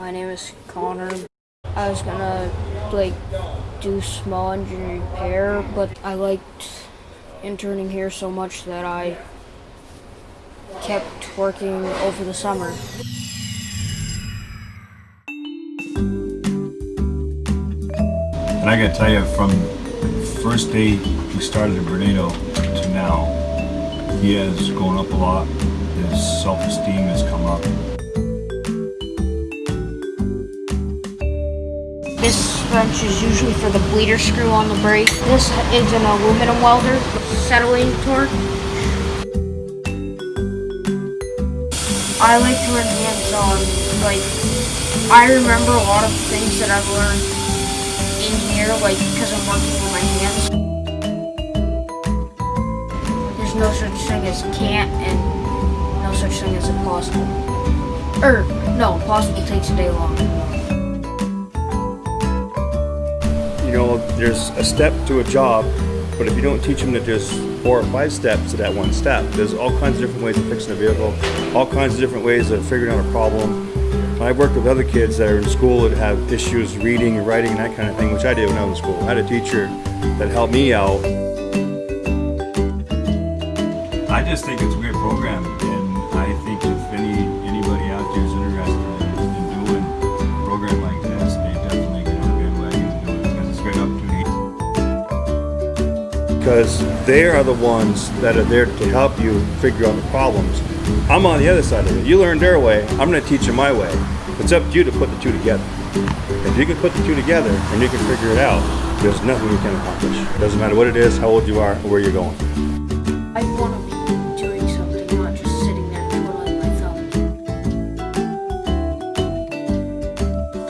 My name is Connor. I was gonna like do small engine repair, but I liked interning here so much that I kept working over the summer. And I gotta tell you, from the first day he started at Bernardo to now, he has gone up a lot. His self-esteem has come up. This wrench is usually for the bleeder screw on the brake. This is an aluminum welder, settling torque. I like to learn hands-on. Um, like, I remember a lot of things that I've learned in here, like, because I'm working with my hands. There's no such thing as can't and no such thing as impossible. Or, no, impossible takes a day long. You know, there's a step to a job, but if you don't teach them that there's four or five steps to that one step, there's all kinds of different ways of fixing a vehicle, all kinds of different ways of figuring out a problem. I've worked with other kids that are in school that have issues reading and writing and that kind of thing, which I did when I was in school. I had a teacher that helped me out. I just think it's a great because they are the ones that are there to help you figure out the problems. I'm on the other side of it. You learn their way, I'm going to teach you my way. It's up to you to put the two together. If you can put the two together and you can figure it out, there's nothing you can accomplish. Doesn't matter what it is, how old you are, or where you're going.